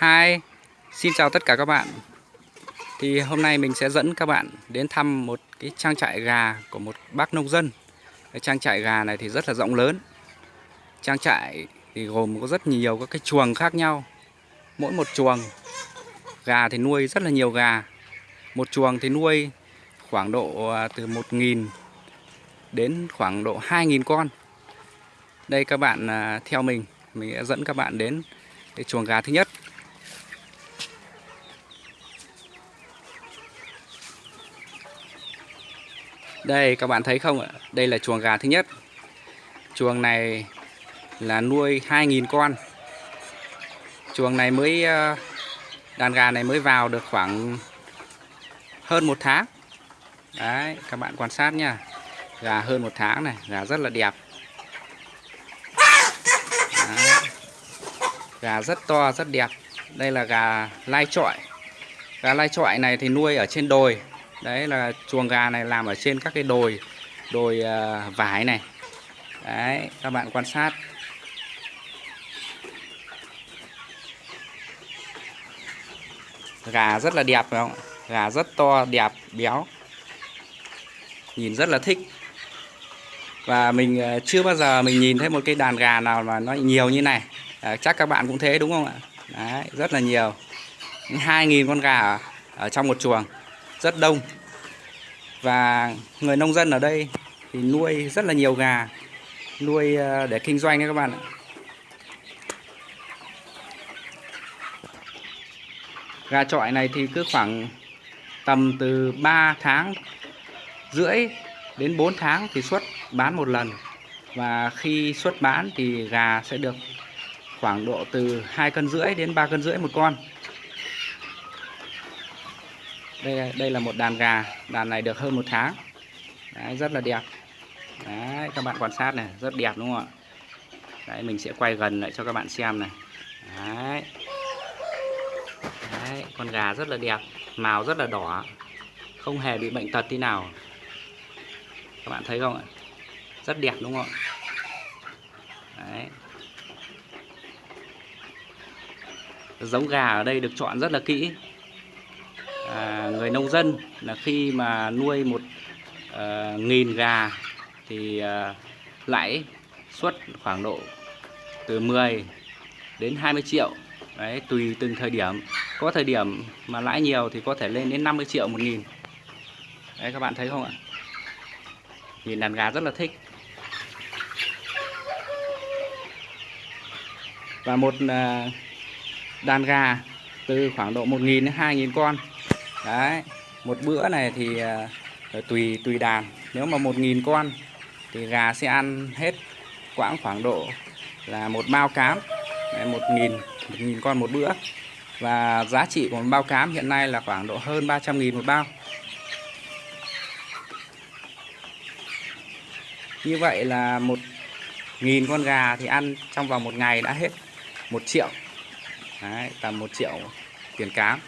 Hi, xin chào tất cả các bạn. Thì hôm nay mình sẽ dẫn các bạn đến thăm một cái trang trại gà của một bác nông dân. Cái Trang trại gà này thì rất là rộng lớn. Trang trại thì gồm có rất nhiều các cái chuồng khác nhau. Mỗi một chuồng gà thì nuôi rất là nhiều gà. Một chuồng thì nuôi khoảng độ à, từ 1.000 đến khoảng độ 2.000 con. Đây các bạn à, theo mình Mình sẽ dẫn các bạn đến cái chuồng gà thứ nhất. Đây các bạn thấy không ạ? Đây là chuồng gà thứ nhất. Chuồng này là nuôi 2.000 con. Chuồng này mới ờ, đàn gà này mới vào được khoảng hơn một tháng. Đấy, các bạn quan sát nha. Gà hơn một tháng này, gà rất là đẹp. Đấy. Gà rất to, rất đẹp. Đây là gà lai trọi. Gà lai trọi này thì nuôi ở trên đồi đấy là chuồng gà này làm ở trên các cái đồi đồi uh, vải này. Đấy các bạn quan sát. Gà rất là đẹp phải không? Gà rất to đẹp béo. Nhìn rất là thích. Và mình à, chưa bao giờ mình nhìn thấy một cái đàn gà nào mà nó nhiều như này. À, chắc các bạn cũng thế đúng không ạ? Đấy rất là nhiều. 2.000 con gà ở, ở trong một chuồng rất đông. Và người nông dân ở đây thì nuôi rất là nhiều gà, nuôi ờ, để kinh doanh đấy các bạn ạ. Gà trọi này thì cứ khoảng tầm từ 3 tháng rưỡi đến 4 tháng thì xuất bán một lần. Và khi xuất bán thì gà sẽ được khoảng độ từ 2 cân rưỡi đến 3 cân rưỡi một con đây đây là một đàn gà. Đàn này được hơn một tháng. Đấy, rất là đẹp. Đấy, các bạn quan sát này rất đẹp đúng không ạ? Đấy, mình sẽ quay gần lại cho các bạn xem này. Đấy. Đấy, con gà rất là đẹp màu rất là đỏ. Không hề bị bệnh tật tí nào. Các bạn thấy không ạ? Rất đẹp đúng không ạ? Đấy. giống gà ở đây được chọn rất là kỹ à, người nông dân là khi mà nuôi một à, nghìn gà thì à, lãi suất khoảng độ từ 10 đến 20 triệu. Đấy tùy từng thời điểm. Có thời điểm mà lãi nhiều thì có thể lên đến 50 triệu một nghìn. Đấy các bạn thấy không ạ? Nhìn đàn gà rất là thích. Và một à, đàn gà từ khoảng độ 1.000 đến 2.000 con đấy một bữa này thì à, ờ, tùy tùy đàn. Nếu mà một nghìn con thì gà sẽ ăn hết quãng khoảng độ là một bao cám. Đấy, một nghìn một nghìn con một bữa. Và giá trị của một bao cám hiện nay là khoảng độ hơn 300 nghìn một bao. Như vậy là một nghìn con gà thì ăn trong vòng một ngày đã hết một triệu. Đấy, tầm một triệu tiền cám.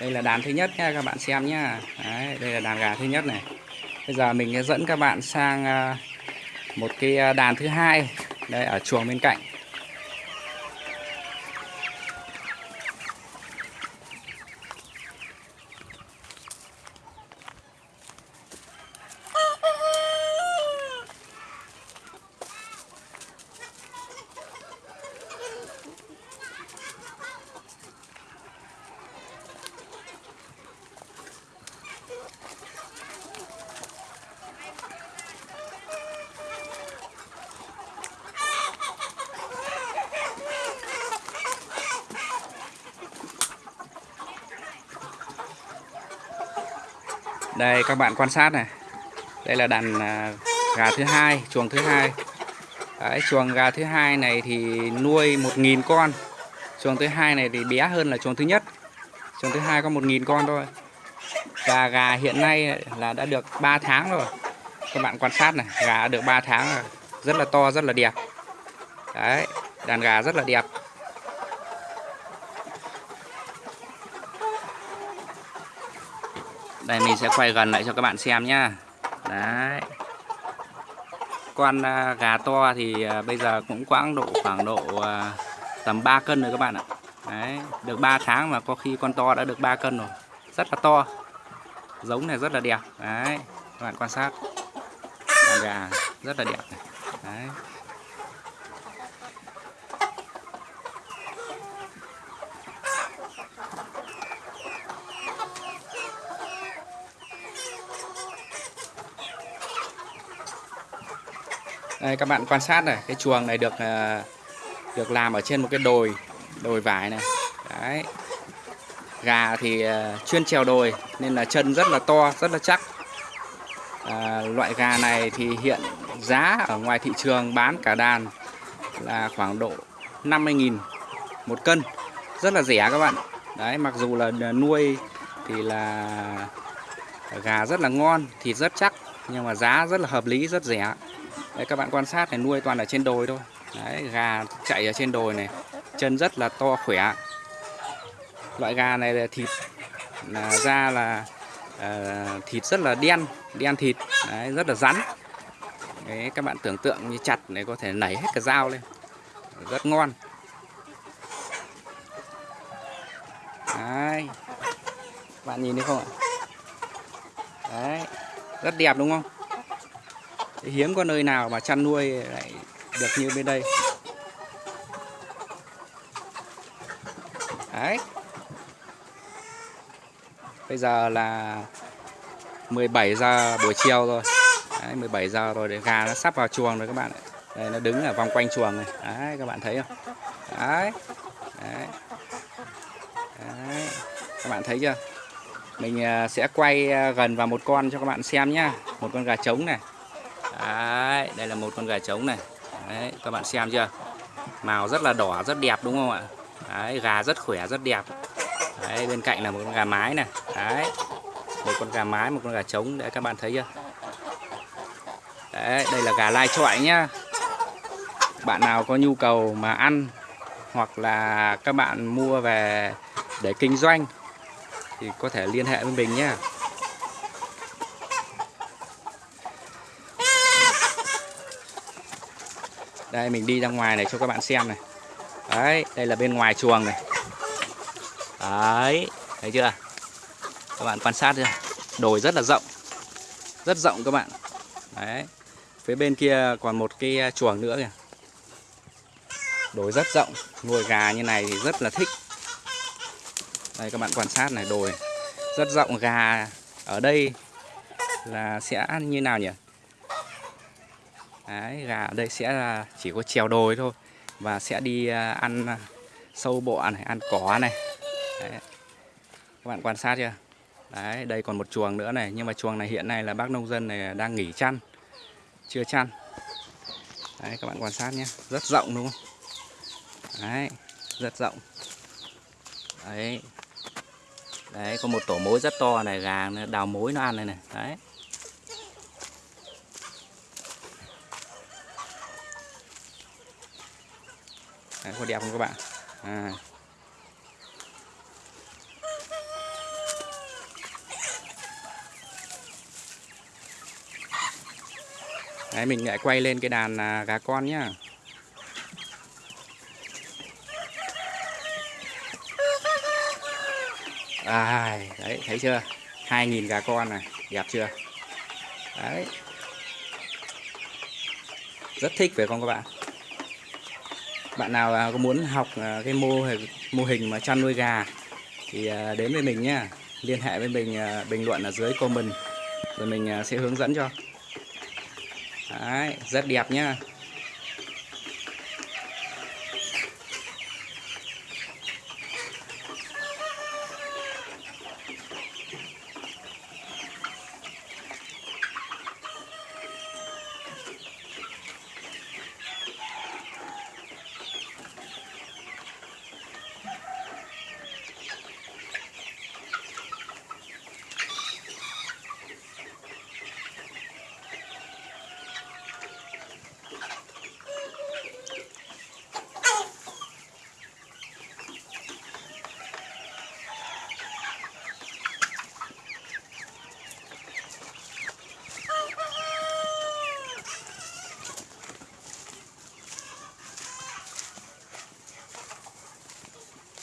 Đây là đàn thứ nhất nha các bạn xem nhá. Đấy, đây là đàn gà thứ nhất này. Bây giờ mình sẽ dẫn các bạn sang à, một cái à, đàn thứ hai. Đây ở chuồng bên cạnh. Đây các bạn quan sát này. Đây là đàn à, gà thứ hai chuồng thứ hai. Đấy, chuồng gà thứ hai này thì nuôi 1.000 con. Chuồng thứ hai này thì bé hơn là chuồng thứ nhất. Chuồng thứ hai có 1.000 con thôi. Và gà hiện nay là đã được 3 tháng rồi. Các bạn quan sát này gà đã được 3 tháng rồi. Rất là to rất là đẹp. Đấy đàn gà rất là đẹp. Đây, mình sẽ quay gần lại cho các bạn xem nhá. Đấy. Con à, gà to thì à, bây giờ cũng quãng độ khoảng độ à, tầm 3 cân rồi các bạn ạ. Đấy, được 3 tháng mà có khi con to đã được 3 cân rồi. Rất là to. Giống này rất là đẹp. Đấy, các bạn quan sát. Con gà rất là đẹp này. Đấy. Đây các bạn quan sát này, cái chuồng này được à, được làm ở trên một cái đồi đồi vải này. Đấy. Gà thì à, chuyên trèo đồi nên là chân rất là to, rất là chắc. À, loại gà này thì hiện giá ở ngoài thị trường bán cả đàn là khoảng độ 50.000 một cân. Rất là rẻ các bạn. Đấy, mặc dù là nuôi thì là gà rất là ngon, thịt rất chắc nhưng mà giá rất là hợp lý, rất rẻ. Đấy, các bạn quan sát này nuôi toàn ở trên đồi thôi. Đấy, gà chạy ở trên đồi này chân rất là to khỏe. Loại gà này là thịt là da là uh, thịt rất là đen đen thịt Đấy, rất là rắn. Đấy, các bạn tưởng tượng như chặt này có thể nảy hết cả dao lên. Rất ngon. Đấy. bạn nhìn thấy không ạ? Đấy, rất đẹp đúng không? Hiếm có nơi nào mà chăn nuôi lại được như bên đây. Đấy. Bây giờ là 17 giờ buổi chiều rồi. Đấy, 17 giờ rồi để gà nó sắp vào chuồng rồi các bạn đây nó đứng ở vòng quanh chuồng này. Đấy các bạn thấy không? Đấy. Đấy, đấy. các bạn thấy chưa? Mình à, sẽ quay à, gần vào một con cho các bạn xem nhá. Một con gà trống này. Đấy, đây là một con gà trống này. Đấy, các bạn xem chưa? Màu rất là đỏ, rất đẹp đúng không ạ? Đấy, gà rất khỏe, rất đẹp. Đấy, bên cạnh là một con gà mái này. Đấy, một con gà mái, một con gà trống. Đấy, các bạn thấy chưa? Đấy, đây là gà lai trọi nhá. Bạn nào có nhu cầu mà ăn Hoặc là các bạn mua về để kinh doanh Thì có thể liên hệ với mình nhé đây, mình đi ra ngoài này cho các bạn xem này. Đấy, đây là bên ngoài chuồng này. Đấy, thấy chưa? Các bạn quan sát chưa? Đồi rất là rộng. Rất rộng các bạn. Đấy, phía bên kia còn một cái à, chuồng nữa kìa. Đồi rất rộng. Nuôi gà như này thì rất là thích. Đây, các bạn quan sát này, đồi. Rất rộng, gà ở đây là sẽ như nào nhỉ? Đấy, gà ở đây sẽ là chỉ có trèo đồi thôi và sẽ đi à, ăn à, sâu bọ này, ăn cỏ này. Đấy. Các bạn quan sát chưa? Đấy, đây còn một chuồng nữa này, nhưng mà chuồng này hiện nay là bác nông dân này đang nghỉ chăn, chưa chăn. Đấy, các bạn quan sát nhé, rất rộng đúng không? Đấy, rất rộng. Đấy, đấy có một tổ mối rất to này, gà đào mối nó ăn này này. Đấy. Đấy, có đẹp không các bạn? À. Đấy, mình lại quay lên cái đàn à, gà con nhá. À, đấy thấy chưa? 2.000 gà con này đẹp chưa? Đấy. Rất thích phải không các bạn? Bạn nào à, có muốn học à, cái mô hình mô hình mà chăn nuôi gà thì à, đến với mình nhé liên hệ với mình bình luận ở dưới comment rồi mình sẽ hướng dẫn cho. Đấy, rất đẹp nhá.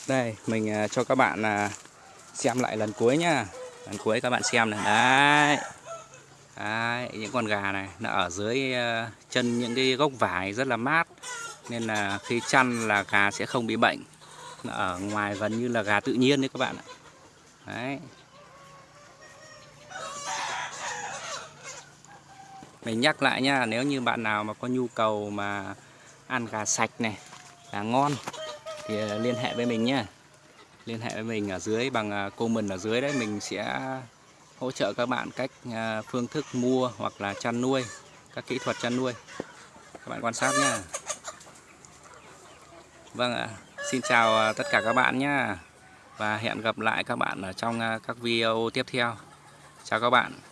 Đây, mình à, cho các bạn à, xem lại lần cuối nhá. Lần cuối các bạn xem này. Đấy. Đấy, những con gà này nó ở dưới à, chân những cái gốc vải rất là mát. Nên là khi chăn là gà sẽ không bị bệnh. Nó ở ngoài gần như là gà tự nhiên đấy các bạn ạ. Đấy. Mình nhắc lại nha, nếu như bạn nào mà có nhu cầu mà ăn gà sạch này, gà ngon thì à, liên hệ với mình nhé liên hệ với mình ở dưới, bằng à, comment ở dưới đấy, mình sẽ hỗ trợ các bạn cách à, phương thức mua hoặc là chăn nuôi, các kỹ thuật chăn nuôi. Các bạn quan sát nhé vâng ạ. Xin chào tất cả các bạn nhé và hẹn gặp lại các bạn ở trong các video tiếp theo. Chào các bạn.